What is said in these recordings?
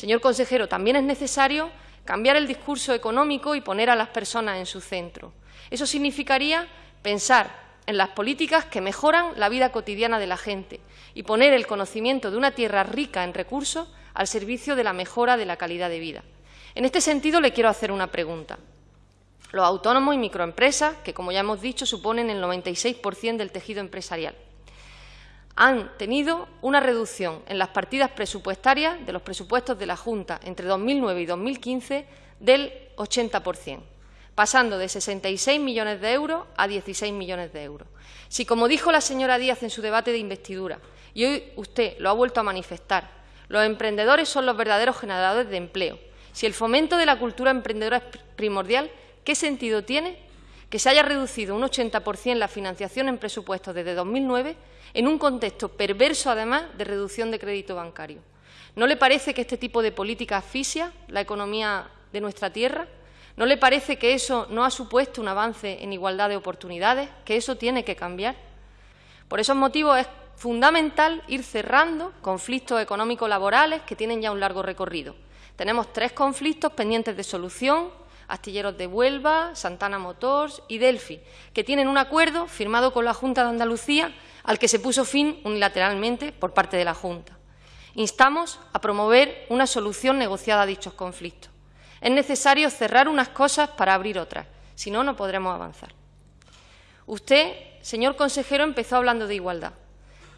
Señor consejero, también es necesario cambiar el discurso económico y poner a las personas en su centro. Eso significaría pensar en las políticas que mejoran la vida cotidiana de la gente y poner el conocimiento de una tierra rica en recursos al servicio de la mejora de la calidad de vida. En este sentido, le quiero hacer una pregunta. Los autónomos y microempresas, que como ya hemos dicho suponen el 96% del tejido empresarial, han tenido una reducción en las partidas presupuestarias de los presupuestos de la Junta entre 2009 y 2015 del 80%, pasando de 66 millones de euros a 16 millones de euros. Si, como dijo la señora Díaz en su debate de investidura, y hoy usted lo ha vuelto a manifestar, los emprendedores son los verdaderos generadores de empleo, si el fomento de la cultura emprendedora es primordial, ¿qué sentido tiene que se haya reducido un 80% la financiación en presupuestos desde 2009 en un contexto perverso, además, de reducción de crédito bancario. ¿No le parece que este tipo de política asfixia la economía de nuestra tierra? ¿No le parece que eso no ha supuesto un avance en igualdad de oportunidades, que eso tiene que cambiar? Por esos motivos es fundamental ir cerrando conflictos económicos laborales que tienen ya un largo recorrido. Tenemos tres conflictos pendientes de solución Astilleros de Huelva, Santana Motors y Delphi, que tienen un acuerdo firmado con la Junta de Andalucía al que se puso fin unilateralmente por parte de la Junta. Instamos a promover una solución negociada a dichos conflictos. Es necesario cerrar unas cosas para abrir otras, si no, no podremos avanzar. Usted, señor consejero, empezó hablando de igualdad.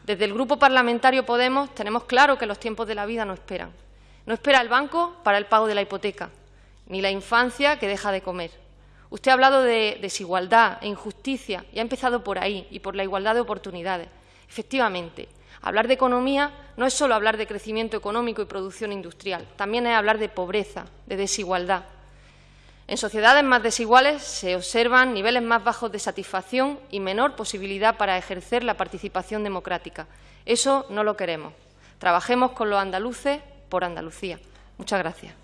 Desde el Grupo Parlamentario Podemos tenemos claro que los tiempos de la vida no esperan. No espera el banco para el pago de la hipoteca, ni la infancia que deja de comer. Usted ha hablado de desigualdad e injusticia y ha empezado por ahí y por la igualdad de oportunidades. Efectivamente, hablar de economía no es solo hablar de crecimiento económico y producción industrial, también es hablar de pobreza, de desigualdad. En sociedades más desiguales se observan niveles más bajos de satisfacción y menor posibilidad para ejercer la participación democrática. Eso no lo queremos. Trabajemos con los andaluces por Andalucía. Muchas gracias.